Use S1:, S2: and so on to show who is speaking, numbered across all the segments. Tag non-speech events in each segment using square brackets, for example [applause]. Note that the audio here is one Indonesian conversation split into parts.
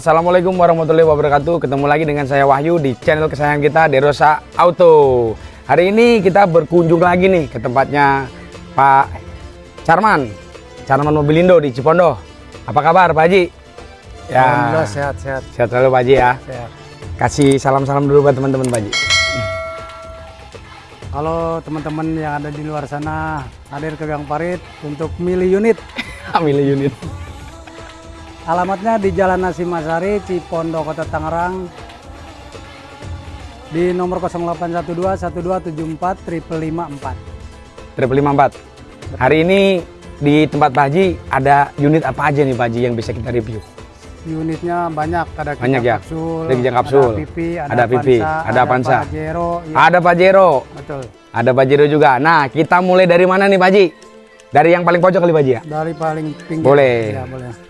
S1: Assalamualaikum warahmatullahi wabarakatuh. Ketemu lagi dengan saya Wahyu di channel kesayangan kita Derosa Auto. Hari ini kita berkunjung lagi nih ke tempatnya Pak Charman. Charman Mobilindo di Cipondo. Apa kabar Pak Haji?
S2: Ya. Alhamdulillah sehat-sehat
S1: Sehat. Selalu Pak Haji ya?
S2: Sehat.
S1: Kasih salam-salam dulu buat teman-teman Pak Haji.
S2: Kalau teman-teman yang ada di luar sana. Hadir ke Gang Parit untuk milih unit. [laughs]
S1: Milih unit
S2: Alamatnya di Jalan Nasi Masari, Cipondo, Kota Tangerang. Di nomor 0812 1274 554.
S1: Triple 54 Hari ini di tempat Pak Haji ada unit apa aja nih Pak Haji yang bisa kita review?
S2: Unitnya banyak, ada kijang
S1: Banyak ya?
S2: kapsul,
S1: Ada kijang kapsul,
S2: ada pipi, ada,
S1: ada pipi,
S2: Avanza,
S1: ada Avanza.
S2: Pajero, ya,
S1: Ada Pajero
S2: betul.
S1: Ada Pajero juga Nah kita mulai dari mana nih Pak Haji? Dari yang paling pojok kali Pak Haji ya?
S2: Dari paling pinggir.
S1: Boleh.
S2: Ya, boleh.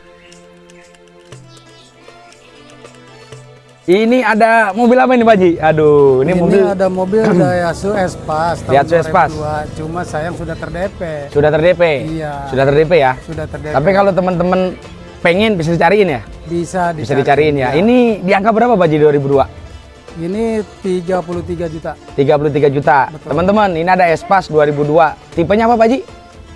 S1: Ini ada mobil apa ini Pak Haji? Aduh ini,
S2: Ini,
S1: mobil
S2: ada mobil [clears throat] Daihatsu Espas tahun
S1: Daihatsu Espas.
S2: 2002, cuma sayang sudah ter-DP.
S1: sudah ter-DP?
S2: Iya.
S1: Sudah ter-DP ya?
S2: Sudah ter-DP.
S1: Tapi kalau teman-teman pengen bisa dicariin ya?
S2: bisa
S1: Bisa
S2: dicari.
S1: dicariin ya.
S2: Iya.
S1: Ini di angka berapa Pak Haji 2002?
S2: Ini 33 juta.
S1: 33 juta. Teman-teman, ini ada Espas 2002. Tipenya apa Pak Haji?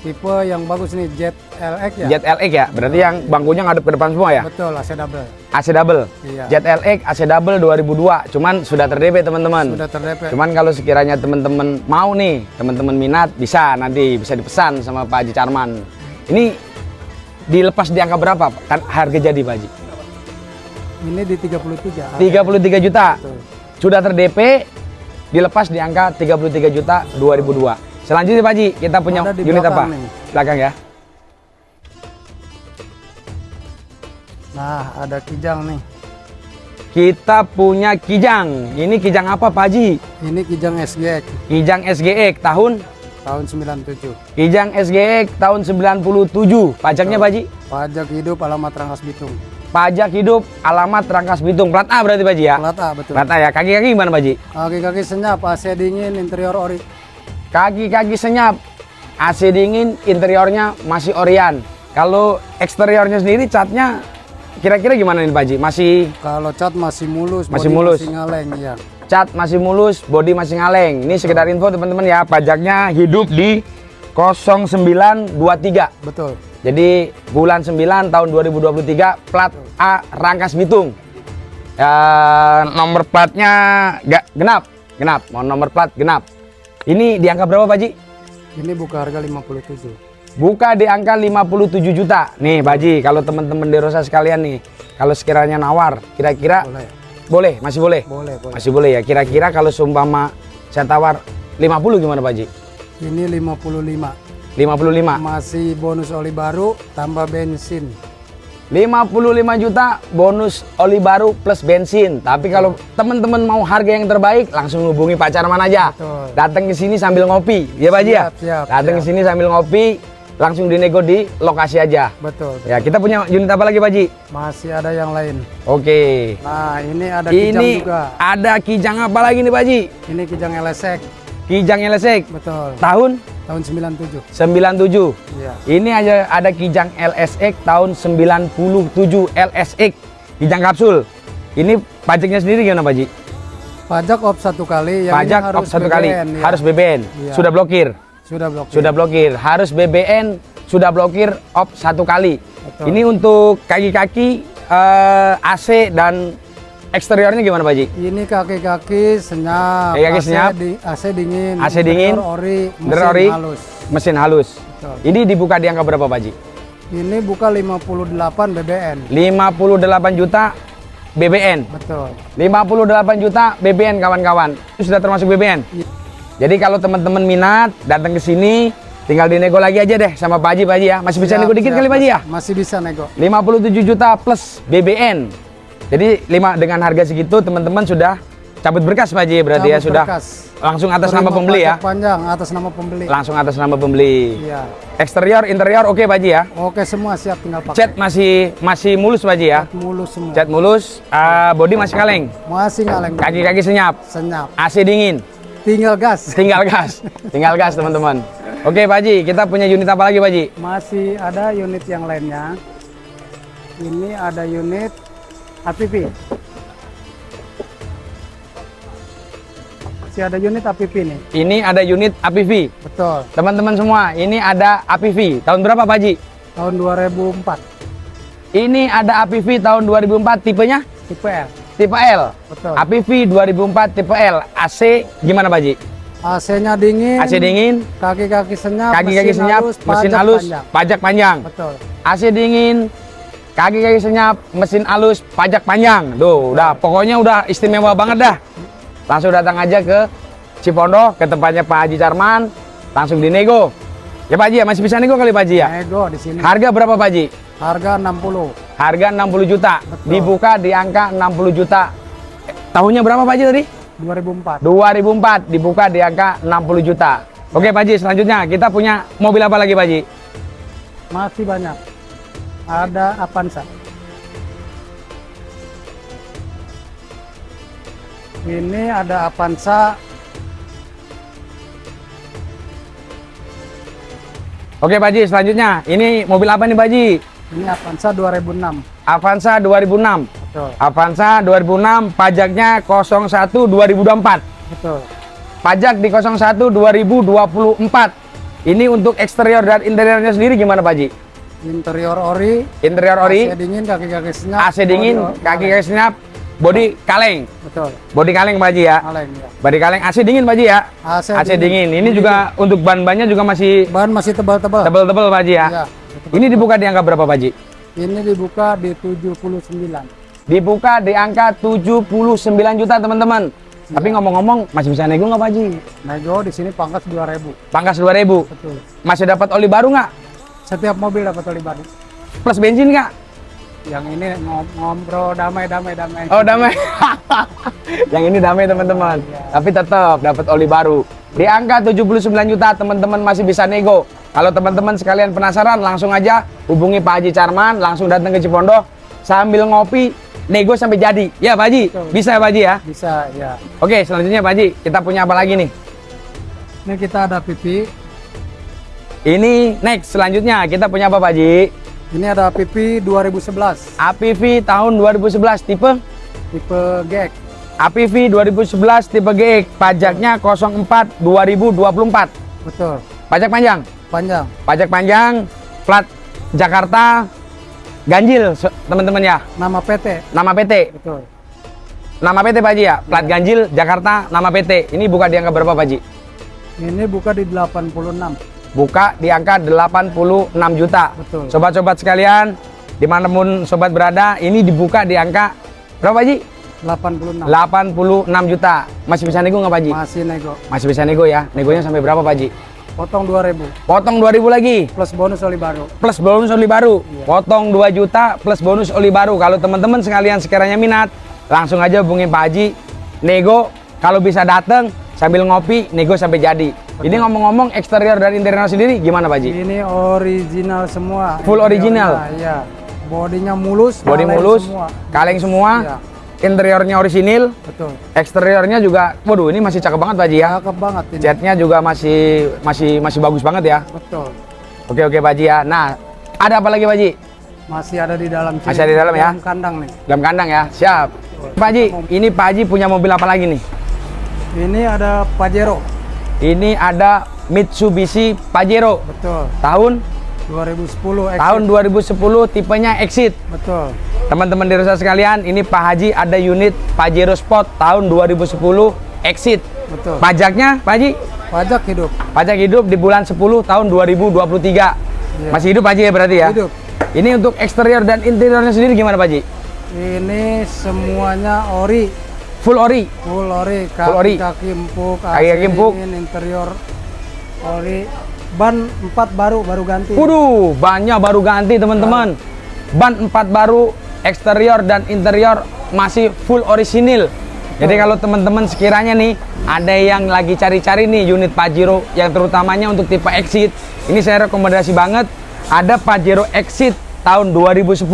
S2: Tipe yang bagus nih Jet LX ya.
S1: Jet LX ya? Berarti yang bangkunya ngadep ke depan semua ya?
S2: Betul, AC double.
S1: AC double.
S2: Iya.
S1: Jet LX AC double 2002. Cuman sudah ter-DP teman-teman.
S2: Sudah ter-DP.
S1: Cuman kalau sekiranya teman-teman mau nih, teman-teman minat bisa nanti bisa dipesan sama Pak Haji Carman. Ini dilepas di angka berapa? Kan harga jadi Pak Haji.
S2: Ini di 33.
S1: 33 juta.
S2: Betul.
S1: Sudah ter-DP dilepas di angka 33 juta 2002. Selanjutnya Pak Haji, kita punya
S2: Ada
S1: unit apa?
S2: nih.
S1: Belakang ya.
S2: Nah, ada Kijang nih.
S1: Kita punya Kijang. Ini Kijang apa Pak Haji?
S2: Ini Kijang SGX
S1: Kijang SGX tahun
S2: tahun 97.
S1: Kijang SGX tahun 97. Pajaknya Pak Haji?
S2: Pajak hidup alamat Rangkas Bitung.
S1: Pajak hidup alamat Rangkas Bitung. Plat A berarti Pak Haji ya?
S2: Plat A betul.
S1: Plat A ya. Kaki-kaki gimana Pak Haji?
S2: Kaki-kaki senyap, AC dingin, interior ori.
S1: Kaki-kaki senyap. AC dingin, interiornya masih Orion. Kalau eksteriornya sendiri catnya kira-kira gimana nih Pak? Masih
S2: Kalau cat masih mulus,
S1: Masih mulus.
S2: masih ngaleng ya.
S1: cat masih mulus, body masih ngaleng. Ini sekedar info teman-teman ya, pajaknya hidup di 0923.
S2: Betul.
S1: Jadi bulan 9 tahun 2023 plat A Rangkas Bitung. Ya, nomor platnya gak genap, genap. Mau nomor plat genap. Ini di angka berapa Pak Haji?
S2: Ini buka harga 57.
S1: Buka di angka 57 juta. Nih Pak Haji, kalau teman-teman Derosa sekalian nih, kalau sekiranya nawar, kira-kira
S2: Boleh.
S1: boleh, masih boleh?
S2: Boleh, boleh.
S1: Masih boleh ya. Kira-kira kalau seumpama saya tawar 50 gimana Pak Haji?
S2: Ini 55.
S1: 55.
S2: Masih bonus oli baru tambah bensin.
S1: 55 juta bonus oli baru plus bensin. Tapi kalau teman-teman mau harga yang terbaik langsung hubungi Pak Carman aja.
S2: Betul.
S1: Datang ke sini sambil ngopi. Ya Pak Haji ya?
S2: Siap, siap,
S1: Datang ke sini sambil ngopi, langsung dinego di lokasi aja.
S2: Betul.
S1: Ya, kita punya unit apa lagi Pak?
S2: Masih ada yang lain.
S1: Oke.
S2: Nah, ini ada kijang
S1: Ini
S2: juga.
S1: ada kijang apa lagi nih Pak?
S2: Ini kijang LSX.
S1: Kijang LSX.
S2: Betul.
S1: Tahun
S2: Tahun 97.
S1: 97.
S2: Iya.
S1: Ini aja ada Kijang LSX tahun 97 LSX Kijang kapsul. Ini pajaknya sendiri gimana Pak Haji?
S2: Pajak op satu kali. Yang
S1: Pajak
S2: harus
S1: off satu kali,
S2: ya.
S1: harus BBN.
S2: Iya.
S1: Sudah blokir,
S2: Sudah blok.
S1: sudah blokir. Harus BBN, sudah blokir off satu kali.
S2: Betul.
S1: Ini untuk kaki-kaki eh, AC dan eksteriornya gimana Pak Haji?
S2: Ini kaki-kaki senyap.
S1: Kaki-kaki
S2: AC
S1: senyap.
S2: di- AC dingin.
S1: AC dingin,
S2: Ori. Mesin
S1: ori.
S2: halus.
S1: Mesin halus.
S2: Betul.
S1: Ini dibuka di angka berapa Pak Haji?
S2: Ini buka 58 BBN.
S1: 58 juta BBN.
S2: Betul.
S1: 58 juta BBN kawan-kawan. Itu sudah termasuk BBN.
S2: Iya.
S1: Jadi kalau teman-teman minat datang ke sini tinggal dinego lagi aja deh sama Pak Haji Pak Haji ya. Masih bisa
S2: Siap,
S1: nego dikit
S2: siap,
S1: kali Pak Haji ya?
S2: Masih bisa nego.
S1: 57 juta plus BBN. Jadi lima dengan harga segitu teman-teman sudah cabut berkas Pak Haji berarti ya
S2: Cabut
S1: sudah
S2: berkas.
S1: langsung atas
S2: Terima
S1: nama pembeli ya.
S2: Panjang atas nama pembeli.
S1: Langsung atas nama pembeli.
S2: Iya.
S1: Eksterior, interior oke Pak Haji ya.
S2: Oke semua siap tinggal pakai.
S1: Cat masih masih mulus Pak Haji ya.
S2: Cat mulus semua.
S1: Cat mulus, ah, body masih kaleng.
S2: Masih ngaleng.
S1: Kaki-kaki senyap,
S2: Senyap.
S1: AC dingin.
S2: Tinggal gas. [laughs]
S1: Tinggal gas, tinggal gas teman-teman. Oke Pak Haji, kita punya unit apa lagi Pak Haji?
S2: Masih ada unit yang lainnya. Ini ada unit APV. Masih ada unit APV nih.
S1: Ini ada unit APV.
S2: Betul.
S1: Teman-teman semua, ini ada APV. Tahun berapa Pak Haji?
S2: Tahun 2004.
S1: Ini ada APV tahun 2004 tipenya
S2: Tipe L.
S1: tipe L.
S2: Betul.
S1: APV 2004 tipe L. AC gimana Pak Haji?
S2: AC-nya dingin.
S1: AC dingin,
S2: Kaki-kaki senyap.
S1: kaki-kaki senyap,
S2: halus,
S1: mesin
S2: pajak
S1: halus,
S2: panjang.
S1: pajak panjang.
S2: Betul.
S1: AC dingin, kaki-kaki senyap, mesin halus, pajak panjang. Tuh, udah pokoknya udah istimewa banget dah. Langsung datang aja ke Cipondo, ke tempatnya Pak Haji Carman, langsung dinego. Ya Pak Haji ya, masih bisa nego kali Pak Haji ya?
S2: Nego di sini.
S1: Harga berapa Pak Haji?
S2: Harga 60.
S1: Harga 60 juta.
S2: Betul.
S1: Dibuka di angka 60 juta. Tahunnya berapa Pak Haji tadi?
S2: 2004.
S1: 2004 dibuka di angka 60 juta. Oke Pak Haji, selanjutnya kita punya mobil apa lagi Pak Haji?
S2: Masih banyak. Ada Avanza. Ini ada Avanza
S1: Oke Pak Haji, selanjutnya ini mobil apa nih Pak Haji?
S2: Ini Avanza 2006.
S1: Avanza 2006.
S2: Betul.
S1: Avanza 2006 pajaknya 01 2024.
S2: Betul.
S1: Pajak di 01 2024. Ini untuk eksterior dan interiornya sendiri gimana Pak Haji?
S2: Interior ori,
S1: Interior ori,
S2: AC dingin, kaki-kaki senyap.
S1: AC dingin,
S2: bodi-
S1: kaki kaki senyap, body kaleng.
S2: Betul.
S1: Body kaleng Pak Haji ya.
S2: Kaleng ya.
S1: Body kaleng AC dingin Pak Haji ya.
S2: AC,
S1: AC dingin. Ini juga untuk ban-bannya juga masih
S2: bahan masih tebal-tebal.
S1: tebel-tebel Pak Haji ya.
S2: Iya.
S1: Ini dibuka di angka berapa Pak Haji?
S2: Ini dibuka di 79.
S1: Dibuka di angka 79 juta teman-teman. Tapi ngomong-ngomong masih bisa nego nggak Pak Haji?
S2: Nego di sini pangkas 2000.
S1: Pangkas 2000.
S2: Betul.
S1: Masih dapat oli baru nggak?
S2: Setiap mobil dapat oli baru.
S1: Plus bensin nggak?
S2: Yang ini ngom ngobrol damai damai damai.
S1: Oh damai. [laughs] yang ini damai teman-teman. Tapi tetap dapat oli baru. Di angka 79 juta teman-teman masih bisa nego. Kalau teman-teman sekalian penasaran langsung aja hubungi Pak Haji Carman, langsung datang ke Cipondo sambil ngopi, nego sampai jadi. Ya Pak Haji,
S2: Betul.
S1: bisa ya Pak Haji ya?
S2: Bisa ya.
S1: Oke, selanjutnya Pak Haji, kita punya apa lagi nih?
S2: Ini kita ada pipi.
S1: Ini next selanjutnya kita punya apa Pak Haji?
S2: Ini ada pipi 2011
S1: APV tahun 2011 tipe
S2: tipe GX.
S1: APV 2011 tipe GX pajaknya 04 2024
S2: Betul.
S1: pajak panjang
S2: Panjang.
S1: pajak panjang plat Jakarta ganjil teman-teman ya
S2: Nama PT.
S1: nama PT
S2: Betul.
S1: nama PT Pak Haji ya plat ganjil Jakarta nama PT ini buka di angka berapa Pak Haji
S2: Ini buka di 86.
S1: Buka di angka 86 juta. Sobat-sobat sekalian di mana pun sobat berada ini dibuka di angka berapa Haji?
S2: 86.
S1: 86 juta. Masih bisa nego nggak Pak Haji?
S2: Masih nego.
S1: masih bisa nego ya? Negonya sampai berapa Pak Haji?
S2: Potong 2000
S1: potong 2000 lagi.
S2: Plus bonus oli baru.
S1: plus bonus oli baru.
S2: Iya.
S1: potong 2 juta plus bonus oli baru. Kalau teman-teman sekalian sekiranya minat langsung aja hubungi Pak Haji. Nego kalau bisa datang sambil ngopi nego sampai jadi ini ngomong-ngomong eksterior dan interior sendiri gimana Pak Haji
S2: Ini original semua.
S1: Full original?
S2: Iya. Bodinya mulus.
S1: body mulus
S2: semua.
S1: kaleng semua
S2: Iya.
S1: interiornya orisinil
S2: Betul.
S1: eksteriornya juga waduh ini masih cakep banget Pak Haji ya
S2: Cakep banget ini.
S1: catnya juga masih masih masih bagus banget ya
S2: Betul.
S1: oke oke Pak Haji ya nah ada apa lagi Pak Haji
S2: Masih ada di dalam sini.
S1: Masih ada di dalam ya?
S2: Dalam kandang nih.
S1: dalam kandang ya siap Pak Haji ini Pak Haji punya mobil apa lagi nih
S2: Ini ada Pajero.
S1: Ini ada Mitsubishi Pajero
S2: Betul.
S1: tahun
S2: 2010 exit.
S1: tahun 2010 tipenya Exit.
S2: Betul.
S1: Teman-teman di Rosa sekalian, ini Pak Haji ada unit Pajero Sport tahun 2010 Exit.
S2: Betul.
S1: Pajaknya Pak Haji,
S2: Pajak hidup.
S1: pajak hidup di bulan 10 tahun 2023.
S2: Iya.
S1: Masih hidup Pak Haji ya berarti ya?
S2: Hidup.
S1: Ini untuk eksterior dan interiornya sendiri gimana Pak Haji?
S2: Ini semuanya ori.
S1: Full ori.
S2: Full ori. Kaki,
S1: Full ori.
S2: Kaki empuk.
S1: Kaki-kaki
S2: AC
S1: empuk.
S2: interior ori. Ban 4 baru baru ganti.
S1: Waduh, bannya baru ganti teman-teman. Ban 4 baru, eksterior dan interior masih full orisinil. Jadi kalau teman-teman sekiranya nih ada yang lagi cari-cari nih unit Pajero yang terutamanya untuk tipe Exit, ini saya rekomendasi banget ada Pajero Exit tahun 2010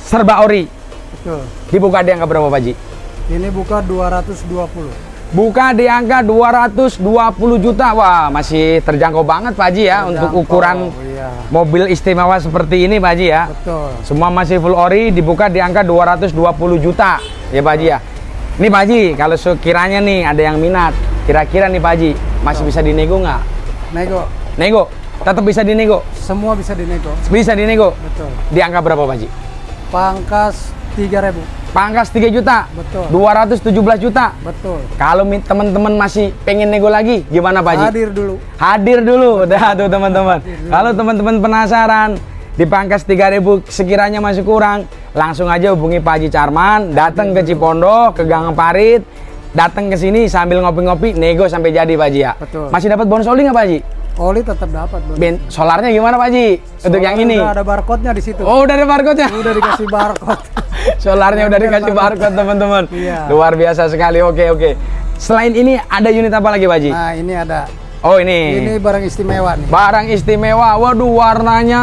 S1: serba ori.
S2: Betul.
S1: Dibuka di angka berapa Pak Ji?
S2: Ini buka 220.
S1: Buka di angka 220 juta. Wah, masih terjangkau banget Pak Haji ya untuk
S2: Terjangkau,
S1: ukuran
S2: iya.
S1: Mobil istimewa seperti ini Pak Haji ya.
S2: betul.
S1: Semua masih full ori dibuka di angka 220 juta ya Pak Haji ya. Ini Pak Haji, kalau sekiranya nih ada yang minat, kira-kira nih Pak Haji masih bisa dinego nggak?
S2: Nego,
S1: Nego, tetap bisa dinego.
S2: semua bisa dinego.
S1: Bisa dinego.
S2: Betul.
S1: Di angka berapa Pak Haji?
S2: Pangkas 3000.
S1: Pangkas 3 juta.
S2: Betul.
S1: 217 juta.
S2: Betul.
S1: Kalau teman-teman masih pengen nego lagi, gimana Pak Haji?
S2: Hadir dulu.
S1: Hadir dulu, [laughs] dah tuh teman-teman. Kalau teman-teman penasaran di pangkas 3000 sekiranya masih kurang, langsung aja hubungi Pak Haji Carman, datang ke Cipondo, ke Gang Parit, datang ke sini sambil ngopi-ngopi, nego sampai jadi Pak Haji ya.
S2: Betul.
S1: Masih dapat bonus oli nggak Pak Haji?
S2: Oli tetap dapat, Bro.
S1: Ben, solarnya gimana Pak Haji? Untuk yang ini?
S2: Udah ada barcode-nya di situ.
S1: Oh, udah ada barcode-nya.
S2: Udah dikasih barcode. [laughs]
S1: Solarnya udah dikasih barcode teman-teman.
S2: Iya.
S1: Luar biasa sekali. Oke, oke. Selain ini ada unit apa lagi Pak Haji?
S2: Nah, ini ada.
S1: Oh, ini.
S2: Ini barang istimewa nih.
S1: Barang istimewa, waduh warnanya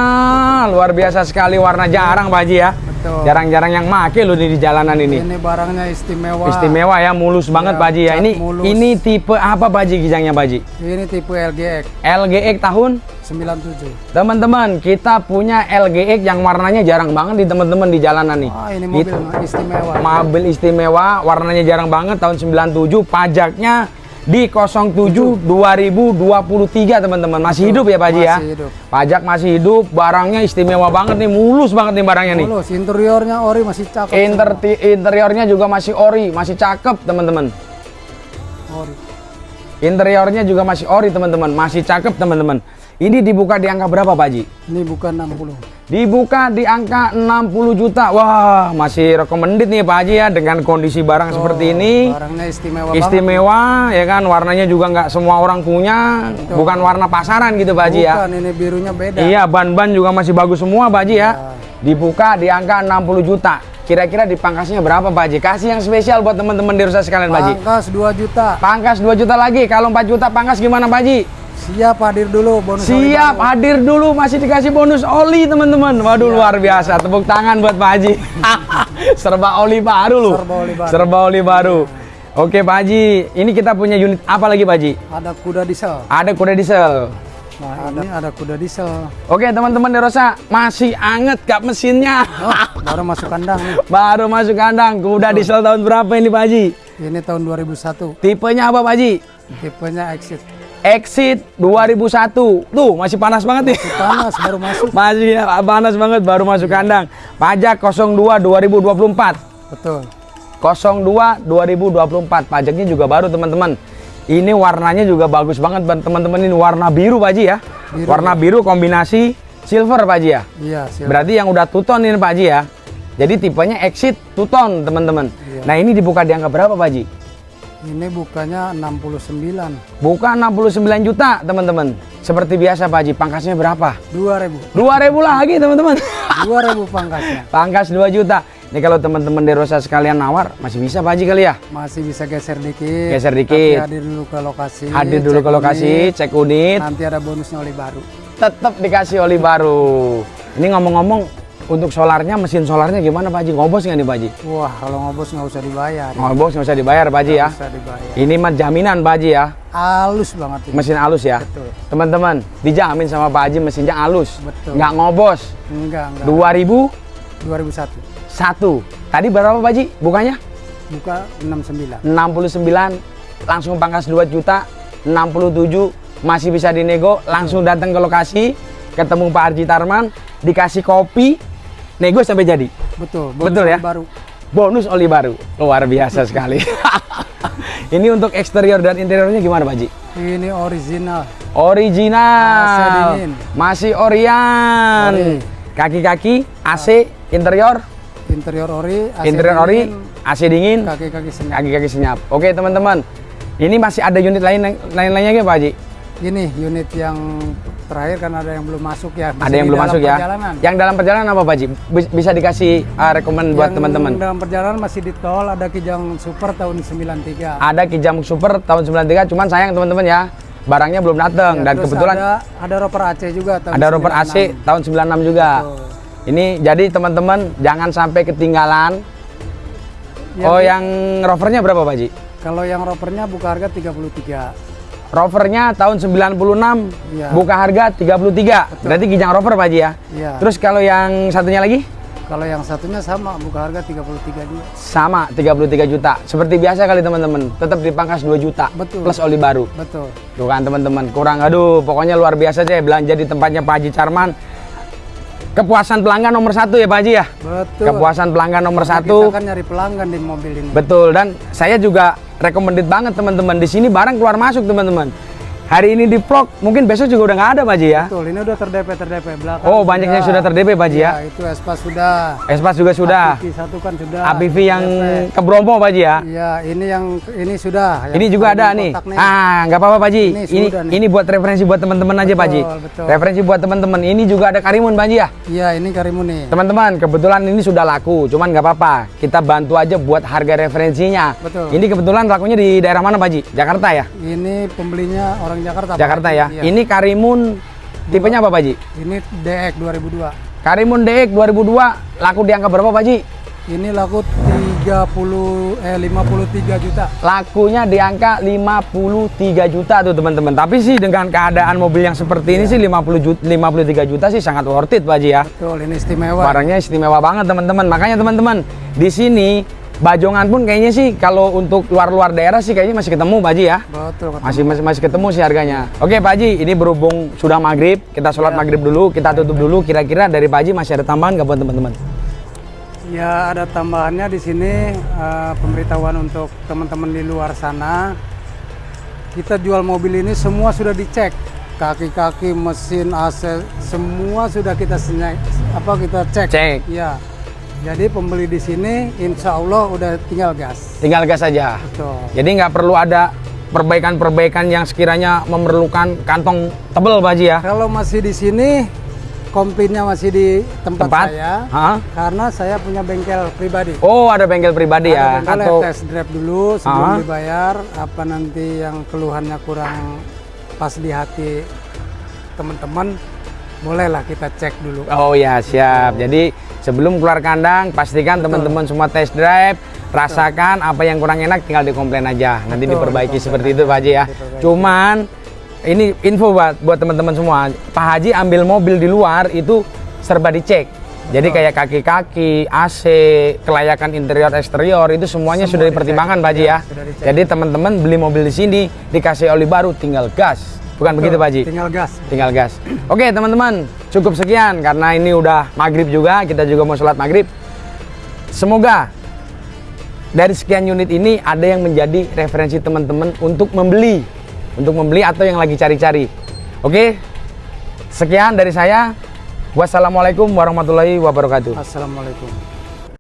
S1: luar biasa sekali, warna jarang Pak Haji ya.
S2: Betul.
S1: Jarang-jarang yang make loh di jalanan ini.
S2: Ini barangnya istimewa.
S1: Istimewa ya, mulus banget
S2: Ya,
S1: Pak Haji ya. Ini
S2: mulus.
S1: ini tipe apa Pak Haji gijangnya Pak Haji?
S2: Ini tipe LGX
S1: LGX tahun
S2: 97.
S1: Teman-teman, kita punya LGX yang warnanya jarang banget di teman-teman di jalanan nih.
S2: Wah, ini mobil
S1: Itu.
S2: istimewa.
S1: Mobil istimewa, warnanya jarang banget tahun 97, pajaknya di 07 2023 teman-teman. Masih hidup ya Pak Haji ya?
S2: Hidup.
S1: Pajak masih hidup, barangnya istimewa banget nih, mulus banget nih barangnya nih.
S2: Mulus, interiornya ori masih cakep.
S1: Inter interiornya juga masih ori, masih cakep teman-teman.
S2: semua. Ori.
S1: Interiornya juga masih ori teman-teman, masih cakep teman-teman. Ini dibuka di angka berapa Pak Haji?
S2: Ini bukan 60.
S1: Dibuka di angka 60 juta. Wah, masih recommended nih Pak Haji ya dengan kondisi barang seperti ini.
S2: Barangnya istimewa,
S1: Istimewa ya kan, warnanya juga nggak semua orang punya, bukan warna pasaran gitu Pak
S2: banget.
S1: Haji ya.
S2: Bukan, ini birunya beda.
S1: Iya, ban-ban juga masih bagus semua Pak Haji ya. Dibuka di angka 60 juta. Kira-kira di pangkasnya berapa Pak Haji? Kasih yang spesial buat teman-teman di rusa sekalian Pak Haji.
S2: Pangkas 2 juta.
S1: Pangkas 2 juta lagi. Kalau 4 juta pangkas gimana Pak Haji?
S2: Siap hadir dulu bonus oli
S1: Siap,
S2: baru.
S1: hadir dulu masih dikasih bonus oli teman-teman. Waduh luar biasa. Tepuk tangan buat Pak Haji. [laughs] Serba oli baru loh.
S2: Serba oli baru.
S1: Serba oli baru. Oke Pak Haji, ini kita punya unit apa lagi Pak Haji?
S2: Ada kuda diesel.
S1: Ada kuda diesel.
S2: Nah, ini ada kuda diesel.
S1: Oke teman-teman di Rosa, masih anget kap mesinnya.
S2: Oh, baru masuk kandang nih. [laughs]
S1: Baru masuk kandang. Kuda diesel tahun berapa ini Pak Haji?
S2: Ini tahun 2001.
S1: Tipenya apa Pak Haji?
S2: Tipenya exit.
S1: Exit 2001. Tuh, masih panas banget nih.
S2: Panas baru masuk. [laughs]
S1: Masih ya, panas banget baru masuk kandang. Pajak 02 2024.
S2: Betul.
S1: 02 2024. Pajaknya juga baru teman-teman. Ini warnanya juga bagus banget Ban. teman-teman ini warna biru Pak Haji ya.
S2: Biru,
S1: warna biru kombinasi silver Pak Haji ya.
S2: Iya, siap.
S1: Berarti yang udah tuton ini Pak Haji ya. Jadi tipenya exit tuton teman-teman.
S2: Iya.
S1: Nah ini dibuka di angka berapa Pak Haji?
S2: Ini bukannya 69.
S1: Buka 69 juta teman-teman. Seperti biasa Pak Haji, pangkasnya berapa?
S2: 2000.
S1: 2000 lagi teman-teman.
S2: 2000 pangkasnya. [laughs]
S1: Pangkas 2 juta. Ini kalau teman-teman Derosa sekalian nawar, masih bisa Pak Haji kali ya?
S2: Masih bisa geser dikit.
S1: Geser
S2: Tapi
S1: dikit.
S2: hadir dulu ke lokasi.
S1: Hadir dulu ke lokasi,
S2: unit.
S1: cek unit,
S2: Nanti ada bonusnya oli baru.
S1: tetap dikasih oli baru. Ini ngomong-ngomong, untuk solarnya, mesin solarnya gimana Pak Haji? Ngobos nggak nih Pak Haji?
S2: Wah, kalau ngobos nggak usah dibayar.
S1: Ngobos nggak usah dibayar Pak Haji ya?
S2: Usah dibayar.
S1: Ini mah jaminan Pak Haji ya,
S2: Halus banget ini.
S1: mesin halus ya.
S2: Betul.
S1: Teman-teman, dijamin sama Pak Haji mesinnya halus,
S2: Betul.
S1: nggak ngobos.
S2: Enggak, enggak.
S1: 2001.
S2: 2001.
S1: Tadi berapa Pak Haji bukanya?
S2: Buka 69.
S1: 69 langsung pangkas 2 juta 67 masih bisa dinego langsung datang ke lokasi ketemu Pak Arji Tarman dikasih kopi nego sampai jadi
S2: Betul.
S1: Betul ya?
S2: Baru.
S1: bonus oli baru luar biasa sekali [laughs] ini untuk eksterior dan interiornya gimana Pak Haji?
S2: Ini original.
S1: original masih Orion
S2: Ori.
S1: kaki-kaki AC interior
S2: Interior ori. AC
S1: interior ori
S2: dingin,
S1: AC dingin
S2: Kaki-kaki senyap.
S1: kaki-kaki senyap. Oke teman-teman, ini masih ada unit lain lain lainnya nggak Pak Haji?
S2: Ini unit yang terakhir kan ada yang belum masuk ya.
S1: Ada yang belum masuk ya?
S2: perjalanan.
S1: Yang dalam perjalanan apa Pak? Bis- Bisa dikasih uh, rekomend buat
S2: Yang
S1: teman-teman.
S2: dalam perjalanan masih di tol ada Kijang Super tahun 93.
S1: Ada Kijang Super tahun 93, cuman sayang teman-teman ya, barangnya belum datang
S2: Ya,
S1: dan kebetulan
S2: ada ada roper AC juga tahun
S1: ada roper AC
S2: 96.
S1: tahun 96 juga.
S2: Betul.
S1: Ini jadi teman-teman jangan sampai ketinggalan.
S2: Ya,
S1: oh
S2: Bu.
S1: yang rovernya berapa Pak Haji?
S2: Kalau yang ropernya buka harga 33.
S1: Rovernya tahun 96,
S2: Iya.
S1: buka harga 33. Berarti Kijang Rover Pak Haji ya.
S2: Iya.
S1: Terus kalau yang satunya lagi?
S2: Kalau yang satunya sama, buka harga 33 juga.
S1: Sama 33 juta. Seperti biasa kali teman-teman, tetap dipangkas 2 juta
S2: Betul.
S1: plus oli baru.
S2: Betul.
S1: Tuh kan teman-teman, kurang aduh, pokoknya luar biasa deh belanja di tempatnya Pak Haji Charman. Kepuasan pelanggan nomor satu ya Pak Haji ya.
S2: Betul.
S1: Kepuasan pelanggan nomor
S2: Karena
S1: satu.
S2: Kita kan nyari pelanggan di mobil ini.
S1: Betul dan saya juga recommended banget teman-teman di sini barang keluar masuk teman-teman. Hari ini di vlog, mungkin besok juga udah nggak ada Pak Haji ya.
S2: Betul, ini udah terdp terdp belakang.
S1: Oh, banyak yang sudah terdp, Pak Haji, ya?
S2: Iya, itu Espas sudah.
S1: Espas juga sudah.
S2: APV satu kan sudah.
S1: APV yang
S2: DP.
S1: ke Bromo Pak Haji ya.
S2: Iya, ini yang ini sudah. Yang
S1: Ini juga ada nih.
S2: nih.
S1: Ah, nggak apa-apa Pak Haji.
S2: Ini
S1: Ini
S2: nih.
S1: ini buat referensi buat teman-teman aja Pak.
S2: Betul, betul.
S1: Referensi buat teman-teman. Ini juga ada Karimun Pak Haji ya.
S2: Iya, ini Karimun nih.
S1: Teman-teman, kebetulan ini sudah laku, cuman nggak apa-apa. Kita bantu aja buat harga referensinya.
S2: Betul.
S1: Ini kebetulan lakunya di daerah mana Pak Haji? Jakarta ya?
S2: Ini pembelinya orang Jakarta. Pak.
S1: Jakarta ya.
S2: Iya.
S1: Ini Karimun tipenya apa Pak Haji?
S2: Ini DX 2002.
S1: Karimun DX 2002 laku di angka berapa Pak Haji?
S2: Ini laku 30 eh 53 juta.
S1: Lakunya di angka 53 juta tuh teman-teman. Tapi sih dengan keadaan mobil yang seperti ini sih 50 juta, 53 juta sih sangat worth it Pak Haji ya.
S2: Betul, ini istimewa.
S1: Barangnya istimewa banget teman-teman. Makanya teman-teman di sini Bajongan pun kayaknya sih kalau untuk luar-luar daerah sih kayaknya masih ketemu Pak Haji ya.
S2: Betul, betul.
S1: Masih, masih masih ketemu sih harganya. Oke Pak Haji, ini berhubung sudah maghrib, kita sholat maghrib dulu, kita tutup dulu. Kira-kira dari Pak Haji masih ada tambahan nggak buat teman-teman?
S2: Ya ada tambahannya di sini eh, pemberitahuan untuk teman-teman di luar sana. Kita jual mobil ini semua sudah dicek, kaki-kaki, mesin, AC, semua sudah kita senyai, apa kita cek.
S1: Cek.
S2: Ya. Jadi pembeli di sini insya Allah udah tinggal gas.
S1: Tinggal gas saja.
S2: Betul.
S1: Jadi nggak perlu ada perbaikan-perbaikan yang sekiranya memerlukan kantong tebel Pak Haji ya.
S2: Kalau masih di sini, komplainnya masih di tempat,
S1: Tempat?
S2: saya,
S1: Hah?
S2: karena saya punya bengkel pribadi.
S1: Oh ada bengkel pribadi ya?
S2: Ada bengkel
S1: Atau
S2: test drive dulu sebelum
S1: Ah.
S2: dibayar. Apa nanti yang keluhannya kurang pas di hati teman-teman, bolehlah kita cek dulu.
S1: Oh ya siap. Jadi sebelum keluar kandang pastikan teman-teman semua test drive, rasakan apa yang kurang enak tinggal dikomplain aja. Nanti
S2: Betul,
S1: diperbaiki
S2: dikomplain
S1: seperti itu Pak Haji ya.
S2: Diperbaiki.
S1: Cuman ini info buat buat teman-teman semua. Pak Haji ambil mobil di luar itu serba dicek. Jadi kayak kaki-kaki, AC, kelayakan interior eksterior itu semuanya sudah
S2: Semua
S1: dipertimbangkan
S2: dicek.
S1: Pak Haji
S2: Ya,
S1: ya.
S2: sudah dicek.
S1: Jadi teman-teman beli mobil di sini dikasih oli baru tinggal gas. Bukan begitu Pak Haji?
S2: Tinggal gas.
S1: tinggal gas. Oke teman-teman, cukup sekian karena ini udah maghrib juga, kita juga mau sholat maghrib. Semoga dari sekian unit ini ada yang menjadi referensi teman-teman untuk membeli, untuk membeli atau yang lagi cari-cari. Oke, sekian dari saya. Wassalamualaikum warahmatullahi wabarakatuh.
S2: Assalamualaikum.